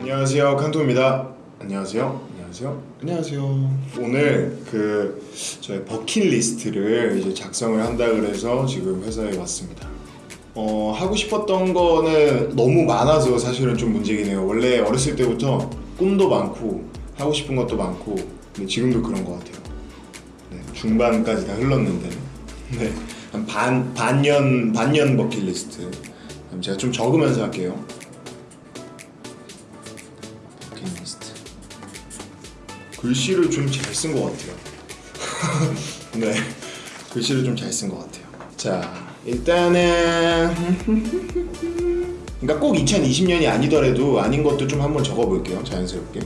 안녕하세요 칸토입니다. 안녕하세요. 안녕하세요. 안녕하세요. 오늘 그 저의 버킷리스트를 이제 작성을 한다 그래서 지금 회사에 왔습니다. 어 하고 싶었던 거는 너무 많아서 사실은 좀 문제긴 해요. 원래 어렸을 때부터 꿈도 많고 하고 싶은 것도 많고 근데 지금도 그런 것 같아요. 네, 중반까지 다 흘렀는데. 네, 한 반, 반년 반년 버킷리스트. 제가 좀 적으면서 할게요 버킷리스트 글씨를 좀 잘 쓴 것 같아요. 네 글씨를 좀 잘 쓴 것 같아요. 자 일단은 그러니까 꼭 2020년이 아니더라도 아닌 것도 좀 한번 적어볼게요 자연스럽게.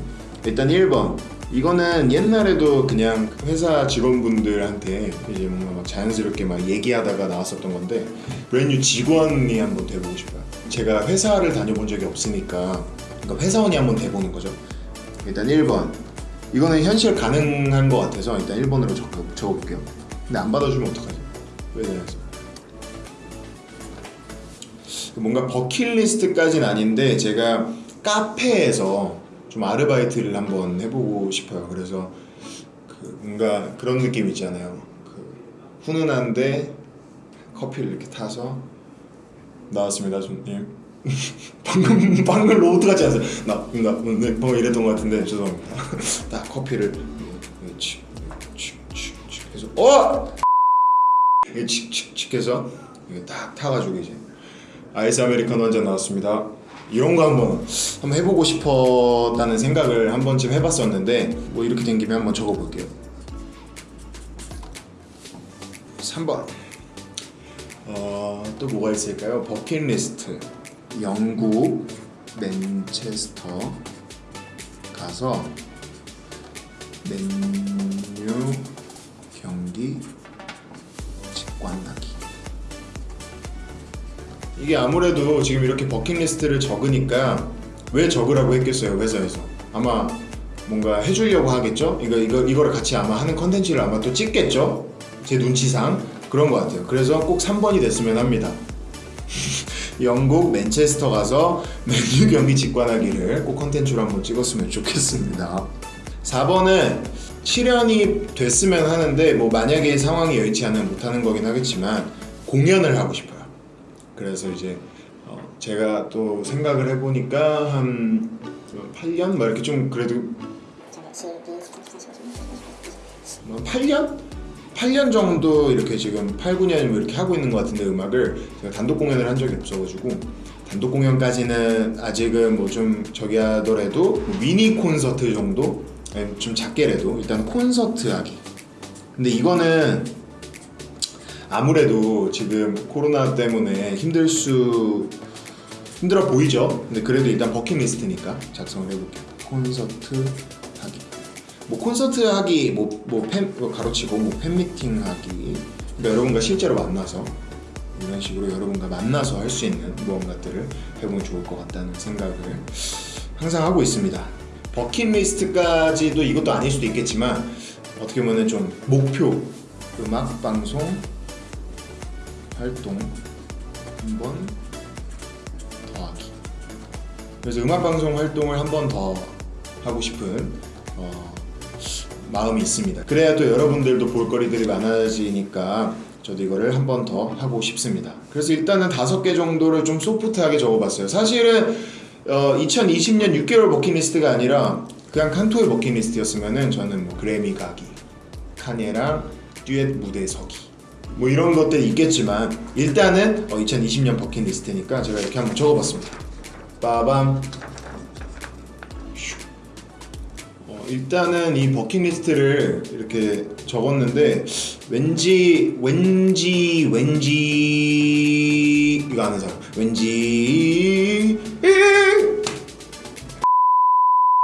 일단 1번. 이거는 옛날에도 그냥 회사 직원분들한테 이제 뭔가 막 자연스럽게 막 얘기하다가 나왔었던 건데 브랜뉴 직원이 한번 돼보고 싶어요. 제가 회사를 다녀본 적이 없으니까 그러니까 회사원이 한번 돼보는 거죠. 일단 1번. 이거는 현실 가능한 것 같아서 일단 1번으로 적어, 적어볼게요. 근데 안 받아주면 어떡하지? 왜 이래서 뭔가 버킷리스트까지는 아닌데 제가 카페에서 좀 아르바이트를 한번 해보고 싶어요. 그래서 그 뭔가 그런 느낌 있잖아요. 그 훈훈한데 커피를 이렇게 타서 나왔습니다 손님 방금 방금 로봇 같지 않았어요? 나, 나, 네, 방금 이랬던 것 같은데 죄송합니다. 딱 커피를 칙칙칙칙 해서 어! 칙칙칙 해서 이게 딱 타가지고 이제 아이스 아메리카노 한 잔 나왔습니다. 이런 거 한번 한번 해보고 싶었다는 생각을 한 번쯤 해봤었는데 뭐 이렇게 된 김에 한번 적어볼게요. 3번 어, 또 뭐가 있을까요? 버킷리스트 영국 맨체스터 가서 맨유 경기 직관하기. 이게 아무래도 지금 이렇게 버킷리스트를 적으니까 왜 적으라고 했겠어요 회사에서? 아마 뭔가 해주려고 하겠죠? 이거 이거 이거를 같이 아마 하는 컨텐츠를 아마 또 찍겠죠? 제 눈치상? 그런 것 같아요. 그래서 꼭 3번이 됐으면 합니다 영국 맨체스터 가서 맨유 경기 직관하기를 꼭 컨텐츠로 한번 찍었으면 좋겠습니다. 4번은 실현이 됐으면 하는데 뭐 만약에 상황이 여의치 않으면 못하는 거긴 하겠지만 공연을 하고 싶어요. 그래서 이제 어 제가 또 생각을 해보니까 한 8년? 막 이렇게 좀 그래도 뭐 8년? 8년 정도 이렇게 지금 8, 9년 뭐 이렇게 하고 있는 것 같은데 음악을 제가 단독 공연을 한 적이 없어가지고 단독 공연까지는 아직은 뭐 좀 저기 하더라도 뭐 미니 콘서트 정도? 좀 작게라도 일단 콘서트 하기 근데 이거는 아무래도 지금 코로나 때문에 힘들 수 힘들어 보이죠? 근데 그래도 일단 버킷리스트니까 작성을 해볼게요 콘서트 뭐 콘서트 하기 뭐 뭐 팬 뭐 가로치고 뭐 팬미팅 하기 그러니까 여러분과 실제로 만나서 이런 식으로 여러분과 만나서 할 수 있는 무언가들을 해보면 좋을 것 같다는 생각을 항상 하고 있습니다. 버킷리스트까지도 이것도 아닐 수도 있겠지만 어떻게 보면 좀 목표 음악 방송 활동 한 번 더 하기. 그래서 음악 방송 활동을 한 번 더 하고 싶은 어, 마음이 있습니다. 그래야 또 여러분들도 볼거리들이 많아지니까 저도 이거를 한 번 더 하고 싶습니다. 그래서 일단은 다섯 개 정도를 좀 소프트하게 적어봤어요. 사실은 어, 2020년 6개월 버킷리스트가 아니라 그냥 칸토의 버킷리스트였으면은 저는 뭐 그래미 가기 카니에랑 듀엣 무대 서기 뭐 이런 것들이 있겠지만 일단은 어, 2020년 버킷리스트니까 제가 이렇게 한번 적어봤습니다. 빠밤 일단은 이 버킷리스트를 이렇게 적었는데 왠지 왠지 왠지 이거 아는 사람. 왠지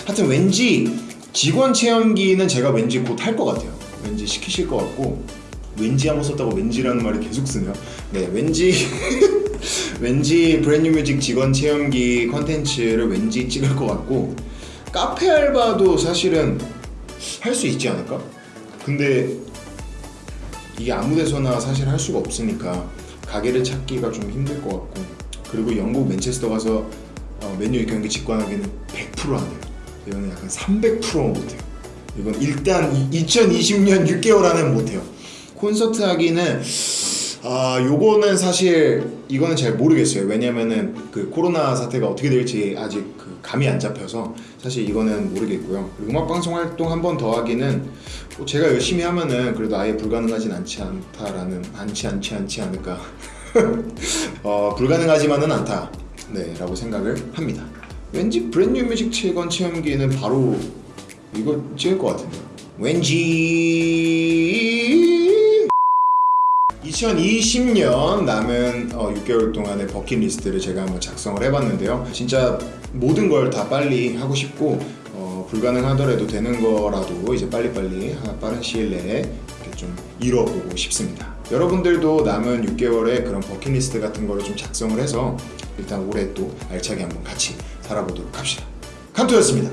하여튼 왠지 직원 체험기는 제가 왠지 곧 할 것 같아요. 왠지 시키실 것 같고 왠지 한번 썼다고 왠지라는 말을 계속 쓰네요 네 왠지 왠지 브랜뉴 뮤직 직원 체험기 컨텐츠를 왠지 찍을 것 같고 카페 알바도 사실은 할 수 있지 않을까? 근데 이게 아무 데서나 사실 할 수가 없으니까 가게를 찾기가 좀 힘들 것 같고 그리고 영국 맨체스터 가서 어, 맨유 경기 직관하기는 100%안 돼요. 이거는 약간 300% 못해요. 이건 일단 2020년 6개월 안에는 못해요. 콘서트 하기는 아 요거는 사실 이거는 잘 모르겠어요. 왜냐면은 그 코로나 사태가 어떻게 될지 아직 그 감이 안 잡혀서 사실 이거는 모르겠고요. 그리고 음악 방송 활동 한 번 더 하기는 뭐 제가 열심히 하면은 그래도 아예 불가능하진 않지 않다라는 않지 않지 않지 않을까. 어 불가능하지만은 않다. 네 라고 생각을 합니다. 왠지 브랜뉴 뮤직 체건 체험기는 바로 이거 찍을 것 같은데요. 왠지 2020년 남은 어, 6개월 동안의 버킷리스트를 제가 한번 작성을 해봤는데요. 진짜 모든 걸 다 빨리 하고 싶고 어, 불가능하더라도 되는 거라도 이제 빨리빨리 하- 빠른 시일 내에 좀 이뤄보고 싶습니다. 여러분들도 남은 6개월의 그런 버킷리스트 같은 거를 좀 작성을 해서 일단 올해 또 알차게 한번 같이 살아보도록 합시다. 칸토였습니다.